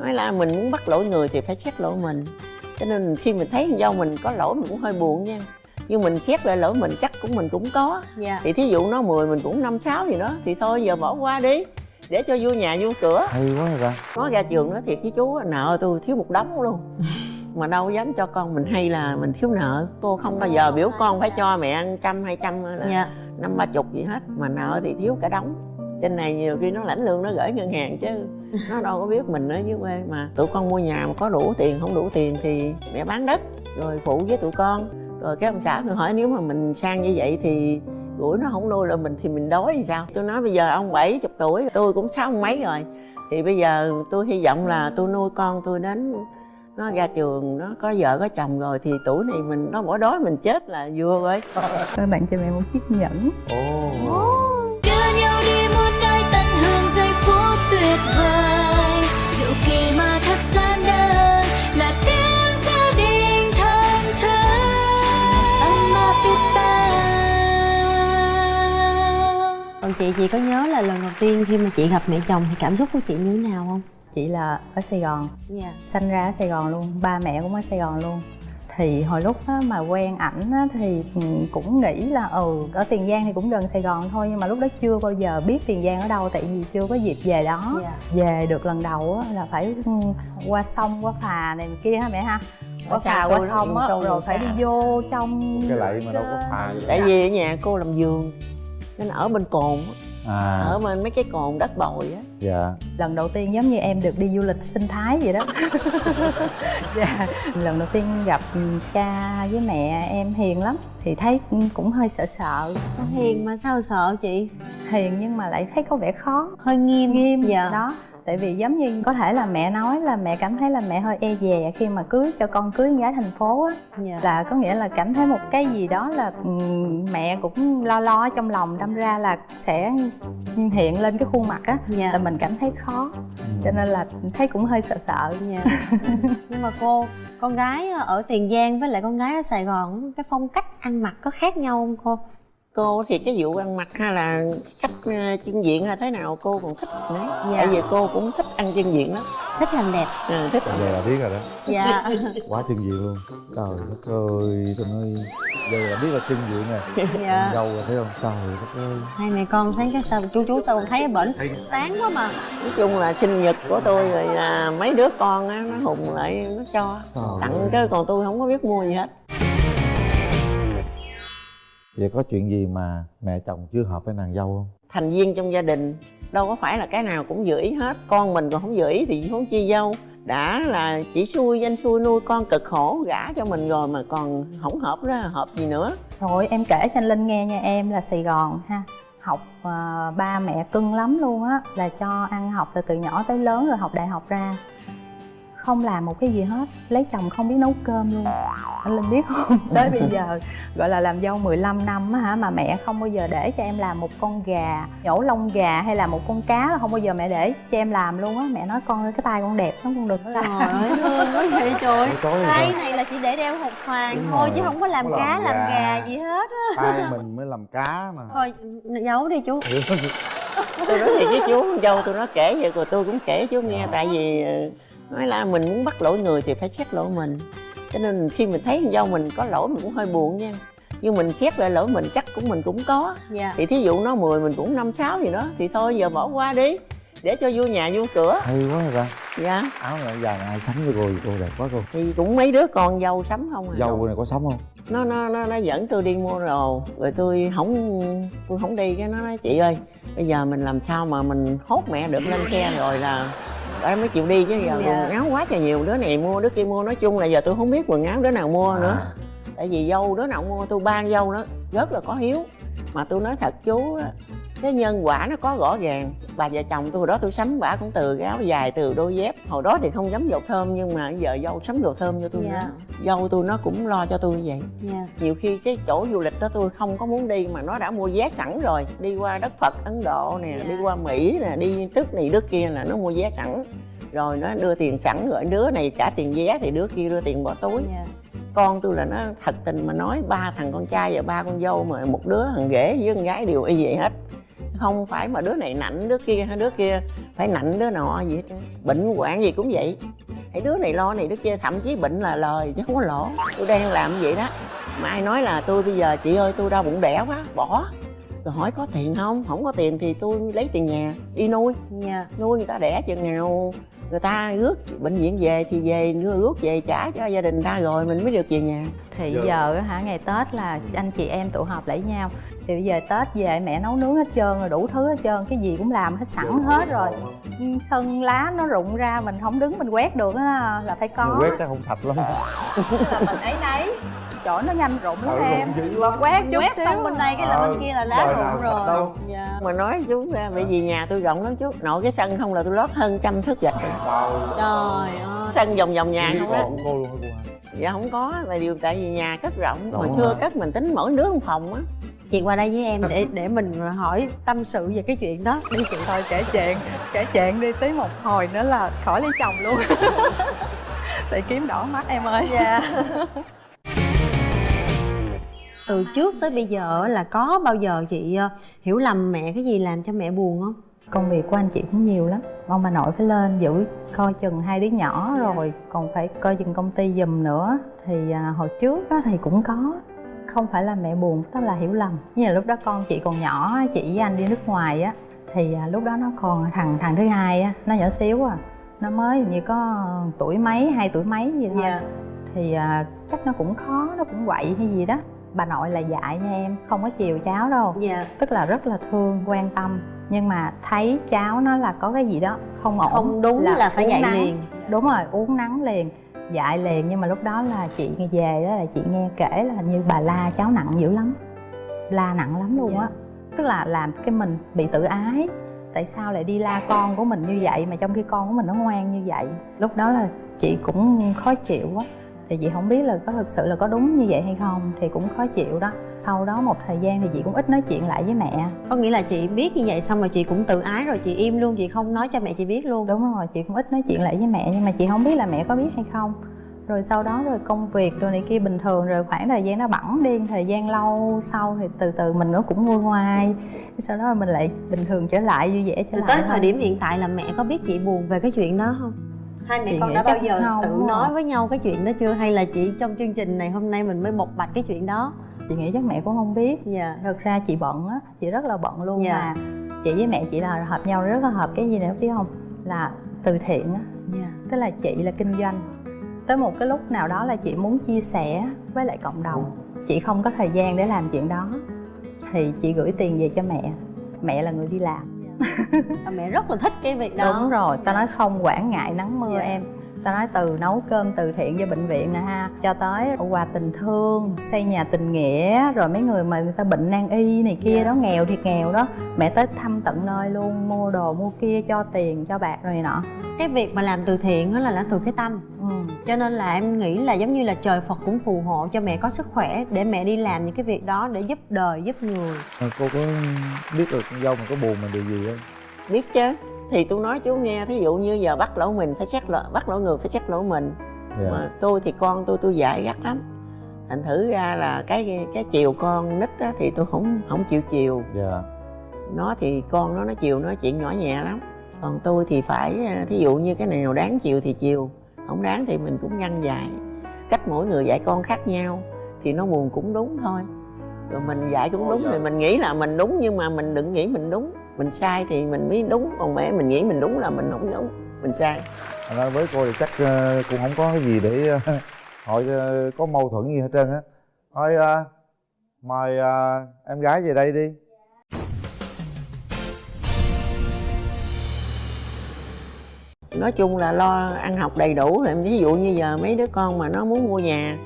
nói là mình muốn bắt lỗi người thì phải xét lỗi mình. Cho nên khi mình thấy do mình có lỗi mình cũng hơi buồn nha. Nhưng mình xét lại lỗi mình chắc cũng mình cũng có. Dạ. Thì thí dụ nó 10 mình cũng năm sáu gì đó thì thôi giờ bỏ qua đi để cho vô nhà vô cửa. Hay quá rồi ta nó ra trường nói thiệt với chú nợ tôi thiếu một đống luôn. Mà đâu dám cho con mình hay là mình thiếu nợ. Cô không bao giờ biểu con phải cho mẹ ăn trăm hai trăm là dạ. năm ba chục gì hết. Mà nợ thì thiếu cả đống. Trên này nhiều khi nó lãnh lương nó gửi ngân hàng chứ nó đâu có biết mình ở dưới quê mà. Tụi con mua nhà mà có đủ tiền không đủ tiền thì mẹ bán đất rồi phụ với tụi con. Rồi cái ông xã tôi hỏi nếu mà mình sang như vậy thì gửi nó không nuôi là mình thì mình đói thì sao? Tôi nói bây giờ ông bảy chục tuổi tôi cũng sáu mấy rồi. Thì bây giờ tôi hy vọng là tôi nuôi con tôi đến nó ra trường nó có vợ có chồng rồi thì tuổi này mình nó bỏ đói mình chết là vừa rồi. Tôi tặng cho mẹ một chiếc nhẫn. Ồ. Đưa nhau đi một nơi tận hưởng giây phút tuyệt vời còn chị chị có nhớ là lần đầu tiên khi mà chị gặp mẹ chồng thì cảm xúc của chị như thế nào không? Chị là ở Sài Gòn. Dạ. Sinh ra ở Sài Gòn luôn Ba mẹ cũng ở Sài Gòn luôn. Thì hồi lúc á, mà quen ảnh á, thì cũng nghĩ là ừ ở tiền giang thì cũng gần sài gòn thôi nhưng mà lúc đó chưa bao giờ biết tiền giang ở đâu tại vì chưa có dịp về đó. Dạ. về được lần đầu á, là phải ừ, qua sông qua phà này kia ha mẹ ha? Qua phà qua sông á rồi phải đi vô trong cái lậy mà đâu có phà gì tại vì ở nhà cô làm giường nên ở bên cồn á, à. ở bên mấy cái cồn đất bồi á. Dạ. Lần đầu tiên giống như em được đi du lịch sinh thái vậy đó. Dạ lần đầu tiên gặp cha với mẹ em hiền lắm thì thấy cũng hơi sợ sợ. Hiền mà sao sợ chị? Hiền nhưng mà lại thấy có vẻ khó. Hơi nghiêm. Nghiêm dạ. đó tại vì giống như có thể là mẹ nói là mẹ cảm thấy là mẹ hơi e dè khi mà cưới cho con cưới con gái thành phố á. Dạ. Là có nghĩa là cảm thấy một cái gì đó là ừm, mẹ cũng lo lo ở trong lòng đâm ra là sẽ hiện lên cái khuôn mặt á dạ. là mình cảm thấy khó. Ừ. cho nên là thấy cũng hơi sợ sợ. Dạ. Nhưng mà cô con gái ở tiền giang với lại con gái ở sài gòn cái phong cách ăn mặc có khác nhau không cô cô thì cái vụ ăn mặc hay là cách ờ, chân diện hay thế nào? Cô còn thích nữa. Dạ. tại vì cô cũng thích ăn chân diện lắm. Thích làm đẹp. Ừ, thích. Giờ là biết rồi đó. Dạ. Quá chân diện luôn. Trời đất ơi tôi nói giờ là biết là chân diện nè dạ. Dâu rồi thấy không? Trời đất ơi. Hai mẹ con sáng cái sao chú chú sao không thấy bển sáng quá mà. Nói chung là sinh nhật của tôi rồi là mấy đứa con á nó hùng lại nó cho. Trời tặng ơi. chứ còn tôi không có biết mua gì hết vậy có chuyện gì mà mẹ chồng chưa hợp với nàng dâu không? Thành viên trong gia đình đâu có phải là cái nào cũng giữ ý hết. Con mình còn không giữ ý thì huống chi dâu. Đã là chỉ xui danh xui nuôi con cực khổ gả cho mình rồi mà còn không hợp đó hợp gì nữa. Rồi em kể cho anh linh nghe nha em là sài gòn ha. Học à, ba mẹ cưng lắm luôn á là cho ăn học từ từ nhỏ tới lớn rồi học đại học ra không làm một cái gì hết lấy chồng không biết nấu cơm luôn. Anh linh biết không? Tới bây giờ gọi là làm dâu 15 năm á hả mà mẹ không bao giờ để cho em làm một con gà nhổ lông gà hay là một con cá là không bao giờ mẹ để cho em làm luôn á. Mẹ nói con ơi cái tay con đẹp lắm con đừng có làm. Trời ơi vậy trời? Tay này là chỉ để đeo hột xoàn thôi rồi, chứ không có làm không cá làm làm gà. gà gì hết á. Tay mình mới làm cá mà. Thôi giấu đi chú. Tôi nói thiệt với chú con dâu tôi nói kể vậy rồi tôi cũng kể chú nghe tại vì ờ, nói là mình muốn bắt lỗi người thì phải xét lỗi mình. Cho nên khi mình thấy con dâu mình có lỗi mình cũng hơi buồn nha. Nhưng mình xét lại lỗi mình chắc cũng mình cũng có. Dạ. Thì thí dụ nó 10 mình cũng năm sáu gì đó thì thôi giờ bỏ qua đi để cho vô nhà vô cửa. Hay quá rồi ta? Dạ. Áo này này ai sắm cho cô cô đẹp quá cô. Thì cũng mấy đứa con dâu sắm không à? Dâu này có sắm không? Nó nó nó nó dẫn tôi đi mua đồ rồi tôi không tôi không đi cái nó nói chị ơi bây giờ mình làm sao mà mình hốt mẹ được lên xe rồi là em mới chịu đi chứ giờ Dạ. quần áo quá trời nhiều đứa này mua đứa kia mua nói chung là giờ tôi không biết quần áo đứa nào mua nữa À. tại vì dâu đứa nào mua tôi ban dâu nó rất là có hiếu mà tôi nói thật chú á, cái nhân quả nó có rõ ràng. Bà vợ chồng tôi hồi đó tôi sắm bả cũng từ cái áo dài từ đôi dép. Hồi đó thì không dám dầu thơm nhưng mà giờ dâu sắm dầu thơm cho tôi Dạ. nữa. Dâu tôi nó cũng lo cho tôi như vậy. Dạ. Nhiều khi cái chỗ du lịch đó tôi không có muốn đi mà nó đã mua vé sẵn rồi. Đi qua đất phật ấn độ nè Dạ. đi qua mỹ nè đi tức này đức kia là nó mua vé sẵn. Rồi nó đưa tiền sẵn rồi đứa này trả tiền vé thì đứa kia đưa tiền bỏ túi. Dạ. Con tôi là nó thật tình mà nói ba thằng con trai và ba con dâu mà một đứa thằng rể với con gái đều y vậy hết không phải mà đứa này nạnh đứa kia hay đứa kia phải nạnh đứa nọ gì hết trơn. bệnh hoạn gì cũng vậy. Thấy đứa này lo này đứa kia thậm chí bệnh là lời chứ không có lỗ. Tôi đang làm vậy đó. Mà ai nói là tôi bây giờ chị ơi tôi đau bụng đẻ quá bỏ. Rồi hỏi có tiền không? Không có tiền thì tôi lấy tiền nhà đi nuôi. Dạ nuôi người ta đẻ chừng nào. Người ta rước bệnh viện về thì về đưa rước về trả cho gia đình ta rồi mình mới được về nhà. Thì giờ á hả ngày tết là anh chị em tụ họp lại với nhau thì bây giờ tết về mẹ nấu nướng hết trơn rồi đủ thứ hết trơn cái gì cũng làm hết sẵn hết rồi. Ừ, sân lá nó rụng ra mình không đứng mình quét được á là phải có. Quét cái không sạch lắm. Là mình ấy nấy. Chỗ nó nhanh rụng lắm Ừ, em. lắm. quét chút quét xíu. xong bên đây cái là bên kia là lá đời rụng rồi đâu. dạ. Mà nói chú ra bởi vì nhà tôi rộng lắm chú. Nội cái sân không là tôi lót hơn trăm thước gạch trời ơi. Sân vòng vòng nhà không á. cô luôn dạ không có là điều tại vì nhà cất rộng hồi xưa cất mình tính mỗi đứa một phòng á chị qua đây với em để để mình hỏi tâm sự về cái chuyện đó. Đi chị thôi kể chuyện kể chuyện đi tí một hồi nữa là khỏi lấy chồng luôn. Thì kiếm đỏ mắt em ơi. Dạ. Từ trước tới bây giờ là có bao giờ chị ờ, hiểu lầm mẹ cái gì làm cho mẹ buồn không? Công việc của anh chị cũng nhiều lắm. Ông bà nội phải lên giữ coi chừng hai đứa nhỏ rồi còn phải coi chừng công ty giùm nữa. Thì à, hồi trước á, thì cũng có không phải là mẹ buồn tức là hiểu lầm. Như là lúc đó con chị còn nhỏ chị với anh đi nước ngoài á thì à, lúc đó nó còn thằng thằng thứ hai á nó nhỏ xíu à nó mới như có tuổi mấy hai tuổi mấy gì thôi. Dạ. Thì à, chắc nó cũng khó nó cũng quậy hay gì đó. Bà nội là dạy nha em không có chiều cháu đâu. Dạ. Tức là rất là thương quan tâm. Nhưng mà thấy cháu nó là có cái gì đó không ổn không đúng là, phải uống dạy nắng. liền. Đúng rồi uống nắng liền dạy liền nhưng mà lúc đó là chị về đó là chị nghe kể là hình như bà la cháu nặng dữ lắm. La nặng lắm luôn á. Tức là làm cái mình bị tự ái. Tại sao lại đi la con của mình như vậy mà trong khi con của mình nó ngoan như vậy? Lúc đó là chị cũng khó chịu quá thì chị không biết là có thực sự là có đúng như vậy hay không thì cũng khó chịu đó sau đó một thời gian thì chị cũng ít nói chuyện lại với mẹ. Có nghĩa là chị biết như vậy xong rồi chị cũng tự ái rồi chị im luôn chị không nói cho mẹ chị biết luôn. Đúng rồi chị cũng ít nói chuyện lại với mẹ nhưng mà chị không biết là mẹ có biết hay không. Rồi sau đó rồi công việc rồi này kia bình thường rồi khoảng thời gian nó bẵng đi thời gian lâu sau thì từ từ mình nó cũng nguôi ngoai. Sau đó mình lại bình thường trở lại vui vẻ trở rồi lại tới thời điểm hiện tại là mẹ có biết chị buồn về cái chuyện đó không? Hai mẹ Chị con đã bao giờ không tự nói với nhau cái chuyện đó chưa? Hay là chỉ trong chương trình này hôm nay mình mới bộc bạch cái chuyện đó chị nghĩ chắc mẹ cũng không biết. Dạ. Thật ra chị bận á chị rất là bận luôn Dạ. mà. Chị với mẹ chị là hợp nhau rất là hợp cái gì nữa biết không? Là từ thiện á. Dạ. Tức là chị là kinh doanh. Tới một cái lúc nào đó là chị muốn chia sẻ với lại cộng đồng. Chị không có thời gian để làm chuyện đó. Thì chị gửi tiền về cho mẹ. Mẹ là người đi làm. Và mẹ rất là thích cái việc đó. Đúng rồi tao nói không quản ngại nắng mưa Dạ. em tao nói từ nấu cơm từ thiện cho bệnh viện nè ha cho tới quà tình thương xây nhà tình nghĩa rồi mấy người mà người ta bệnh nan y này kia đó nghèo thì nghèo đó mẹ tới thăm tận nơi luôn mua đồ mua kia cho tiền cho bạc rồi này nọ. Cái việc mà làm từ thiện đó là làm từ cái tâm. Ừ. cho nên là em nghĩ là giống như là trời Phật cũng phù hộ cho mẹ có sức khỏe để mẹ đi làm những cái việc đó để giúp đời giúp người. Cô có biết được con dâu mình có buồn mình điều gì không? Biết chứ thì tôi nói chú nghe thí dụ như giờ bắt lỗi mình phải xét lỗi bắt lỗi người phải xét lỗi mình. Dạ. Mà tôi thì con tôi tôi dạy gắt lắm. Thành thử ra là cái cái chiều con nít á, thì tôi không không chịu chiều. Dạ. Nó thì con nó nó chiều nói chuyện nhỏ nhẹ lắm. Còn tôi thì phải à, thí dụ như cái nào đáng chiều thì chiều không đáng thì mình cũng ngăn dạy cách mỗi người dạy con khác nhau thì nó buồn cũng đúng thôi. Rồi mình dạy cũng đúng thì mình nghĩ là mình đúng nhưng mà mình đừng nghĩ mình đúng mình sai thì mình mới đúng. Còn mẹ mình nghĩ mình đúng là mình không đúng mình sai. Ra với cô thì chắc ờ, cũng không có cái gì để ờ, hỏi ờ, có mâu thuẫn gì hết trơn á. Thôi ờ, mời ờ, em gái về đây đi. Nói chung là lo ăn học đầy đủ rồi. Ví dụ như giờ mấy đứa con mà nó muốn mua nhà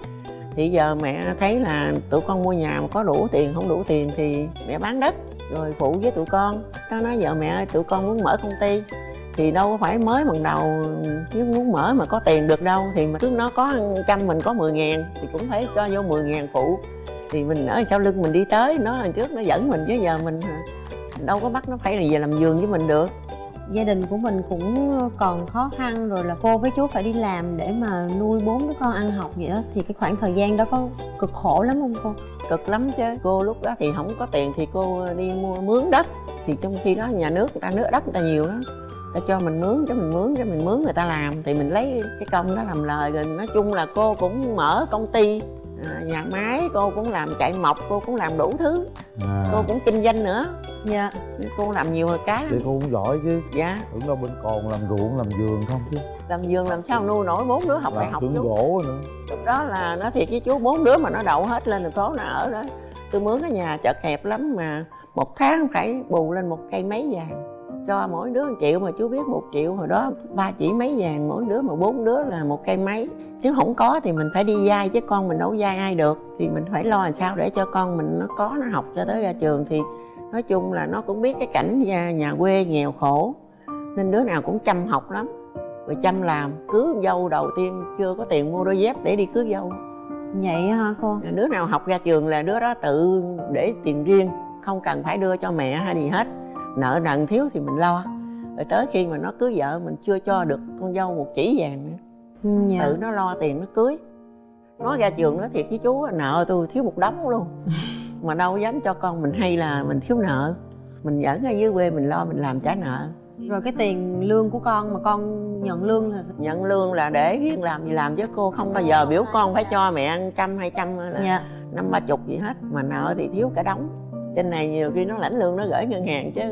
thì giờ mẹ thấy là tụi con mua nhà mà có đủ tiền không đủ tiền thì mẹ bán đất rồi phụ với tụi con. Nó nói giờ mẹ ơi, tụi con muốn mở công ty. Thì đâu có phải mới bằng đầu, chứ muốn mở mà có tiền được đâu. Thì mà trước nó có trăm mình có 10 ngàn thì cũng phải cho vô 10 ngàn phụ. Thì mình ở sau lưng mình đi tới, nó lần trước nó dẫn mình, chứ giờ mình đâu có bắt nó phải là về làm giường với mình được gia đình của mình cũng còn khó khăn, rồi là cô với chú phải đi làm để mà nuôi bốn đứa con ăn học vậy đó thì cái khoảng thời gian đó có cực khổ lắm không cô? Cực lắm chứ. Cô lúc đó thì không có tiền thì cô đi mua mướn đất. Thì trong khi đó nhà nước người ta nước đất người ta nhiều đó ta cho mình mướn cho mình mướn cho mình mướn người ta làm. Thì mình lấy cái công đó làm lời rồi nói chung là cô cũng mở công ty à, nhà máy cô cũng làm chạy mộc cô cũng làm đủ thứ. À, cô cũng kinh doanh nữa. Dạ. Cô làm nhiều hơn cái lắm. Cô cũng giỏi chứ. Dạ. Tưởng đâu bên còn làm ruộng làm vườn không chứ. Làm vườn làm sao nuôi nổi bốn đứa học đại làm học xưởng chú gỗ nữa. Lúc đó là nói thiệt với chú bốn đứa mà nó đậu hết lên thành phố nó ở đó. Tôi mướn cái nhà chật hẹp lắm mà một tháng phải bù lên một cây mấy vàng cho mỗi đứa một triệu mà chú biết một triệu hồi đó ba chỉ mấy vàng mỗi đứa mà bốn đứa là một cây mấy nếu không có thì mình phải đi vay chứ con mình đâu vay ai được. Thì mình phải lo làm sao để cho con mình nó có nó học cho tới ra trường. Thì nói chung là nó cũng biết cái cảnh nhà, nhà quê nghèo khổ nên đứa nào cũng chăm học lắm. Rồi chăm làm cưới dâu đầu tiên chưa có tiền mua đôi dép để đi cưới dâu. Vậy hả cô? Đứa nào học ra trường là đứa đó tự để tiền riêng không cần phải đưa cho mẹ hay gì hết nợ nần thiếu thì mình lo. Rồi tới khi mà nó cưới vợ mình chưa cho được con dâu một chỉ vàng nữa. Ừ, dạ. tự nó lo tiền nó cưới. Nó ra trường nó thiệt với chú nợ tôi thiếu một đống luôn. Mà đâu dám cho con mình hay là mình thiếu nợ. Mình vẫn ở dưới quê mình lo mình làm trả nợ. Rồi cái tiền lương của con mà con nhận lương là nhận lương là để riêng làm gì làm chứ cô không bao giờ biểu con phải cho mẹ ăn trăm hai trăm là dạ. năm ba chục gì hết. Mà nợ thì thiếu cả đống trên này nhiều khi nó lãnh lương nó gửi ngân hàng chứ.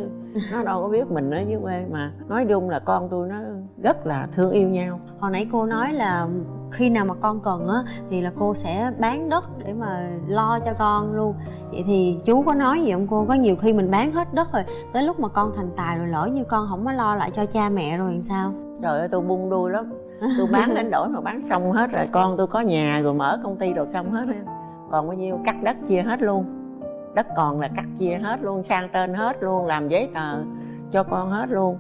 Nó đâu có biết mình ở dưới quê mà. Nói chung là con tôi nó rất là thương yêu nhau. Hồi nãy cô nói là khi nào mà con cần á thì là cô sẽ bán đất để mà lo cho con luôn. Vậy thì chú có nói gì không cô? Có nhiều khi mình bán hết đất rồi tới lúc mà con thành tài rồi lỡ như con không có lo lại cho cha mẹ rồi làm sao? Trời ơi tôi bung đuôi lắm. Tôi bán đến đổi mà bán xong hết rồi. Con tôi có nhà rồi mở công ty đồ xong hết còn bao nhiêu cắt đất chia hết luôn đất còn là cắt chia hết luôn, sang tên hết luôn, làm giấy tờ cho con hết luôn.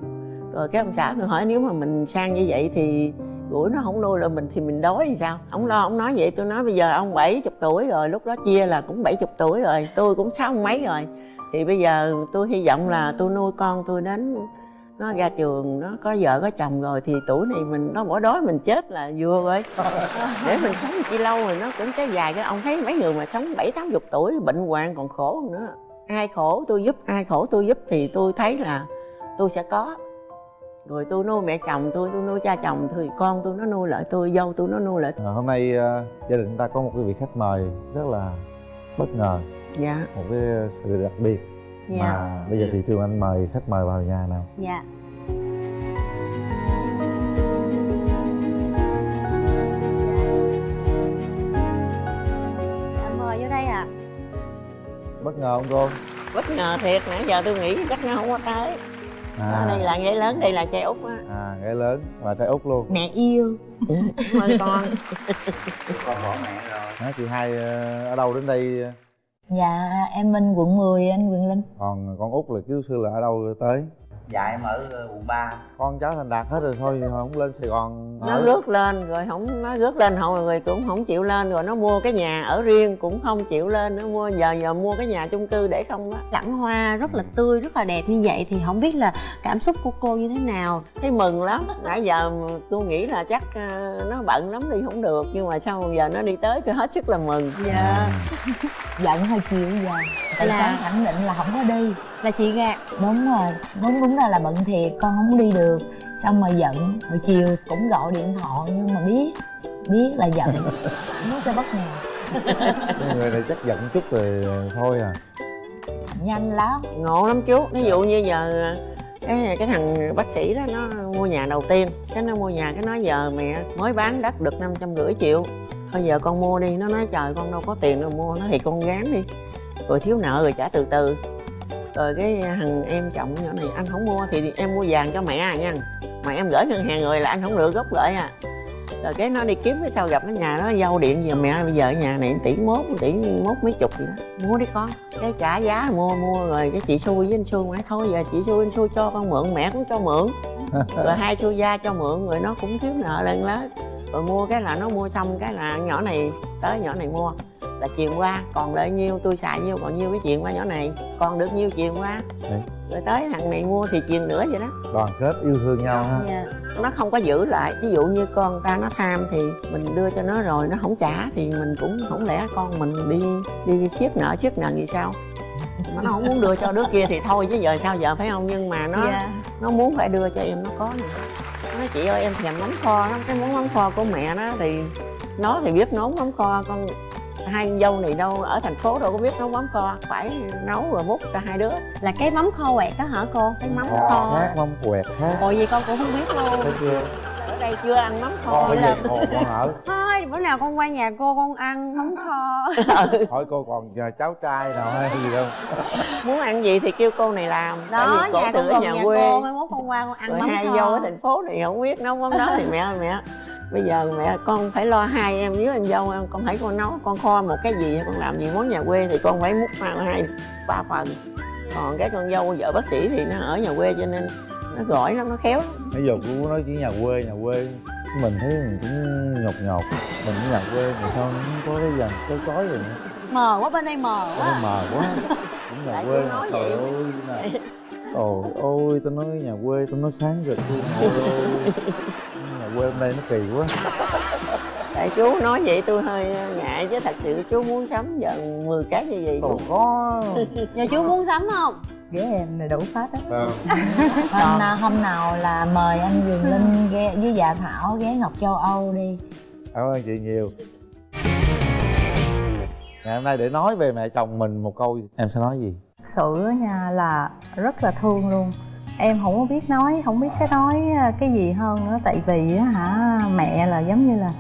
Rồi cái ông xã tôi hỏi nếu mà mình sang như vậy thì gửi nó không nuôi là mình thì mình đói thì sao? Ông lo, ông nói vậy, tôi nói bây giờ ông 70 tuổi rồi, lúc đó chia là cũng 70 tuổi rồi, tôi cũng sáu mấy rồi. Thì bây giờ tôi hy vọng là tôi nuôi con tôi đến nó ra trường nó có vợ có chồng rồi thì tuổi này mình nó bỏ đói mình chết là vừa rồi. Để mình sống chi lâu rồi nó cũng kéo dài. Cái ông thấy mấy người mà sống bảy tám chục tuổi bệnh hoạn còn khổ hơn nữa. Ai khổ tôi giúp ai khổ tôi giúp thì tôi thấy là tôi sẽ có. Rồi tôi nuôi mẹ chồng tôi tôi nuôi cha chồng thì con tôi nó nuôi lại tôi dâu tôi nó nuôi lại. À, hôm nay ờ, gia đình ta có một cái vị khách mời rất là bất ngờ. Dạ. Một cái sự đặc biệt dạ. Mà bây giờ thì trường anh mời khách mời vào nhà nào? Dạ. Mời vô đây ạ. Bất ngờ không cô bất ngờ thiệt nãy giờ tôi nghĩ chắc nó không có tới. À, đây là gái lớn đây là trai út á. À gái lớn và trai út luôn. Mẹ yêu. Cảm ơn con. Hả, chị hai ờ, ở đâu đến đây dạ em minh, quận 10 anh quyền linh. Còn con út là ký sư là ở đâu tới? Dạ em ở ờ, quận 3 con cháu thành đạt hết rồi thôi không lên sài gòn nó ở. rước lên rồi không nó rước lên hậu rồi cũng không chịu lên rồi nó mua cái nhà ở riêng cũng không chịu lên nó mua giờ giờ mua cái nhà chung cư để không á. Cảnh hoa rất là tươi rất là đẹp như vậy thì không biết là cảm xúc của cô như thế nào? Thấy mừng lắm nãy giờ tôi nghĩ là chắc ờ, nó bận lắm đi không được nhưng mà sau giờ nó đi tới tôi hết sức là mừng. Dạ. Giận hơi chiều giờ. Tại Là- sáng khẳng định là không có đi là chị gạt đúng rồi. Đúng đúng ra là bận thiệt con không đi được. Xong mà giận. Rồi chiều cũng gọi điện thoại nhưng mà biết biết là giận. Muốn cho bất ngờ. Cái người này chắc giận chút rồi thôi à. Nhanh lắm. Ngộ lắm chú. Ví dụ như giờ ờ, cái cái thằng bác sĩ đó nó mua nhà đầu tiên. Cái nó mua nhà cái nói giờ mẹ mới bán đất được năm trăm rưỡi triệu. Thôi giờ con mua đi. Nó nói trời con đâu có tiền đâu mua nó thì con gán đi. Rồi thiếu nợ rồi trả từ từ rồi cái thằng em chồng nhỏ này anh không mua thì em mua vàng cho mẹ à nha. Mà em gửi ngân hàng rồi là anh không được gốc gửi à. Rồi cái nó đi kiếm cái sau gặp cái nhà nó dâu điện giờ mẹ bây giờ ở nhà này tỷ mốt tỷ mốt mấy chục gì đó. Mua đi con cái trả giá mua mua rồi cái chị xui với anh xui nói thôi. Giờ chị xui anh xui cho con mượn mẹ cũng cho mượn. Rồi hai xui gia cho mượn rồi nó cũng thiếu nợ lên lớn rồi mua cái là nó mua xong cái là nhỏ này tới nhỏ này mua là truyền qua còn lại nhiêu tôi xài nhiêu còn nhiêu cái truyền qua nhỏ này. Còn được nhiêu truyền qua Đấy. rồi tới thằng này mua thì truyền nữa vậy đó. Đoàn kết yêu thương nhau ha. Dạ. Nó không có giữ lại. Ví dụ như con ta nó tham thì mình đưa cho nó rồi nó không trả thì mình cũng không lẽ con mình đi đi siết nợ siết nợ gì sao? Mà nó không muốn đưa cho đứa kia thì thôi chứ giờ sao giờ phải không? Nhưng mà nó dạ. nó muốn phải đưa cho em nó có nè. Nó nói chị ơi em thèm mắm kho lắm. Cái món mắm kho của mẹ nó thì nó thì biết nấu mắm kho con hai con dâu này đâu ở thành phố đâu có biết nấu mắm kho phải nấu rồi múc cho hai đứa. Là cái mắm kho quẹt đó hả cô? Cái mắm kho kho. khác mâm quẹt khác ồ gì con cũng không biết luôn. Thấy chưa? Ở đây chưa ăn mắm kho con nữa đâu. giờ còn con ở. Thôi bữa nào con qua nhà cô con ăn mắm kho. Hỏi cô còn nhờ cháu trai nào hay gì không muốn ăn gì thì kêu cô này làm. Đó nhà con ở nhà nhà quê. cô mai mốt con qua con ăn rồi mắm hai kho. dâu ở thành phố này không biết nấu mắm đó thì mẹ ơi mẹ bây giờ mẹ con phải lo hai em với anh dâu em con thấy con nấu con kho một cái gì con làm gì món nhà quê thì con phải múc hai hai ba phần. Còn cái con dâu vợ bác sĩ thì nó ở nhà quê cho nên nó giỏi lắm nó khéo lắm. bây giờ cô nói chỉ nhà quê nhà quê. Mình thấy mình cũng nhột nhột. Mình cũng nhà quê mà sao nó không có cái dàn cái cói rồi nữa? Mờ quá bên đây mờ quá. mờ quá. Cũng nhà quê mà nói trời vậy. ơi nè Ôi ôi tao nói nhà quê tao nói sáng ơi. nhà quê hôm nay nó kỳ quá. Tại chú nói vậy tôi hơi ngại chứ thật sự chú muốn sắm dần 10 cái như vậy còn có. Giờ chú muốn sắm không? Ghế em này đủ hết á. Ờ, Anh à, hôm nào là mời anh Quyền Linh ghé với dạ Thảo ghé Ngọc Châu Âu đi. Cảm ơn chị nhiều. Ngày hôm nay để nói về mẹ chồng mình một câu em sẽ nói gì? Sự á nha là rất là thương luôn em không có biết nói không biết cái nói à, cái gì hơn nữa. Tại vì á hả mẹ là giống như là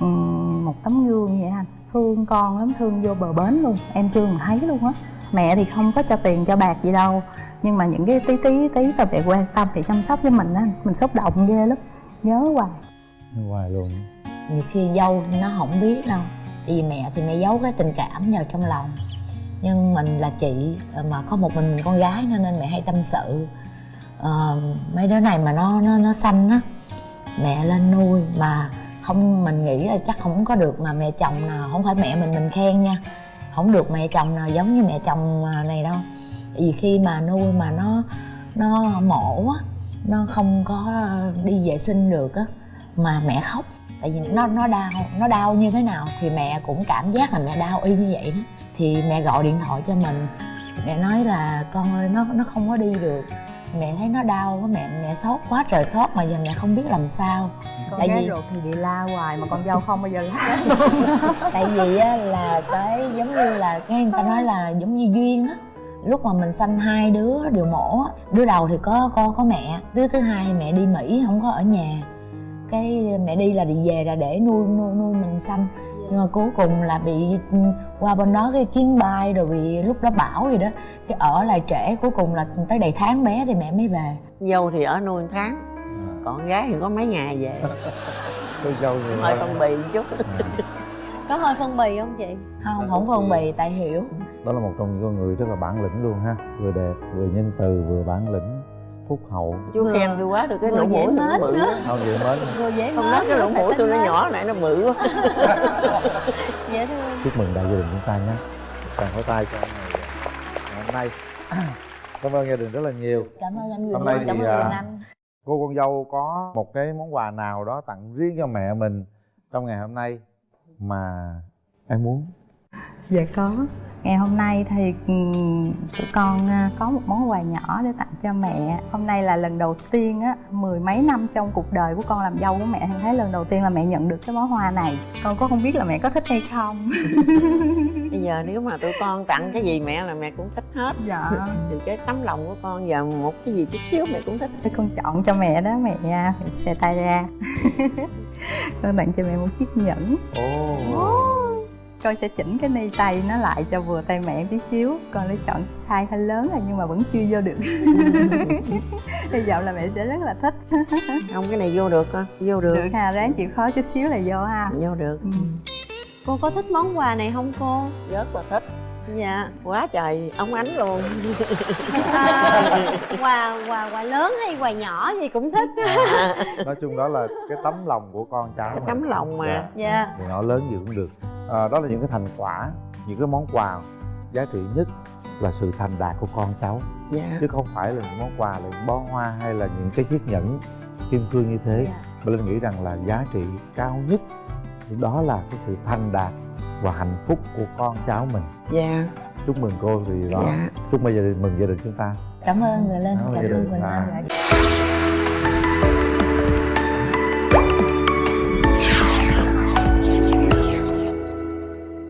ừm, một tấm gương vậy anh. Thương con lắm thương vô bờ bến luôn. Em chưa từng thấy luôn á. Mẹ thì không có cho tiền cho bạc gì đâu. Nhưng mà những cái tí tí tí là mẹ quan tâm mẹ chăm sóc với mình á mình xúc động ghê lắm. Nhớ hoài. Hoài luôn. Nhiều khi dâu nó không biết đâu. Tại vì mẹ thì mẹ giấu cái tình cảm vào trong lòng. Nhưng mình là chị mà có một mình con gái nữa nên mẹ hay tâm sự Ờ, mấy đứa này mà nó nó nó xanh á mẹ lên nuôi mà không mình nghĩ là chắc không có được mà mẹ chồng nào không phải mẹ mình mình khen nha. Không được mẹ chồng nào giống như mẹ chồng à, này đâu. Vì khi mà nuôi mà nó nó mổ á nó không có đi vệ sinh được á mà mẹ khóc. Tại vì nó nó đau nó đau như thế nào thì mẹ cũng cảm giác là mẹ đau y như vậy đó. Thì mẹ gọi điện thoại cho mình. Mẹ nói là con ơi nó nó không có đi được mẹ thấy nó đau quá mẹ mẹ sốt quá trời sốt mà giờ mẹ không biết làm sao. Con Tại vì- ruột thì bị la hoài mà con dâu không bao giờ la. Tại vì á là cái giống như là cái người ta nói là giống như duyên á. Lúc mà mình sanh hai đứa đều mổ á đứa đầu thì có có có mẹ đứa thứ hai mẹ đi mỹ không có ở nhà. Cái mẹ đi là đi về là để nuôi nuôi nuôi mình sanh. Nhưng mà cuối cùng là bị qua bên đó cái chuyến bay rồi bị lúc đó bão gì đó cái ở lại trễ cuối cùng là tới đầy tháng bé thì mẹ mới về. Dâu thì ở nuôi một tháng còn gái thì có mấy ngày về. Tôi dâu nhiều hơi phân bì chút. Có hơi phân bì không chị? Không không phân bì tại hiểu. Đó là một trong những con người rất là bản lĩnh luôn ha. Vừa đẹp vừa nhân từ vừa bản lĩnh phúc hậu. Chú Vừa- khen tôi quá tôi cái lỗ dễ mũi tôi mến nó bự không vậy mến. Vừa dễ không nói cái lỗ mũi tôi nó nhỏ lại nó bự quá dễ thương. Chúc mừng đại gia đình chúng ta nhé. Tặng pháo tay cho ngày. Ngày hôm nay. Cảm ơn gia đình rất là nhiều. Cảm ơn anh Hôm nay Linh, cảm thì, ơn à, anh. cô con dâu có một cái món quà nào đó tặng riêng cho mẹ mình trong ngày hôm nay mà em muốn Dạ có. Ngày hôm nay thì ừm, tụi con à, có một món quà nhỏ để tặng cho mẹ. Hôm nay là lần đầu tiên á, mười mấy năm trong cuộc đời của con làm dâu của mẹ thấy lần đầu tiên là mẹ nhận được cái món hoa này. Con có không biết là mẹ có thích hay không? Bây giờ nếu mà tụi con tặng cái gì mẹ là mẹ cũng thích hết. Dạ. Từ cái tấm lòng của con giờ một cái gì chút xíu mẹ cũng thích. Thế con chọn cho mẹ đó mẹ à, mẹ xe tay ra. Con tặng cho mẹ một chiếc nhẫn. Ồ con sẽ chỉnh cái ni tay nó lại cho vừa tay mẹ tí xíu. Con lấy chọn size hơi lớn rồi nhưng mà vẫn chưa vô được. Hy vọng là mẹ sẽ rất là thích. Không cái này vô được con vô được, được ha ráng chịu khó chút xíu là vô ha. Vô được. Ừ. cô có thích món quà này không cô? Rất là thích. Dạ. Quá trời ống ánh luôn. À, quà quà quà lớn hay quà nhỏ gì cũng thích. Nói chung đó là cái tấm lòng của con cháu cái tấm lòng mà. Dạ. dạ. Thì nhỏ lớn gì cũng được à, đó là những cái thành quả những cái món quà giá trị nhất là sự thành đạt của con cháu. Dạ. Chứ không phải là những món quà là những bó hoa hay là những cái chiếc nhẫn kim cương như thế. Dạ. mà linh nghĩ rằng là giá trị cao nhất đó là cái sự thành đạt và hạnh phúc của con cháu mình. Dạ. Chúc mừng cô thì đó. Dạ. Chúc mừng gia đình mừng gia đình chúng ta. Cảm ơn người linh. Cảm ơn gia đình. À. Anh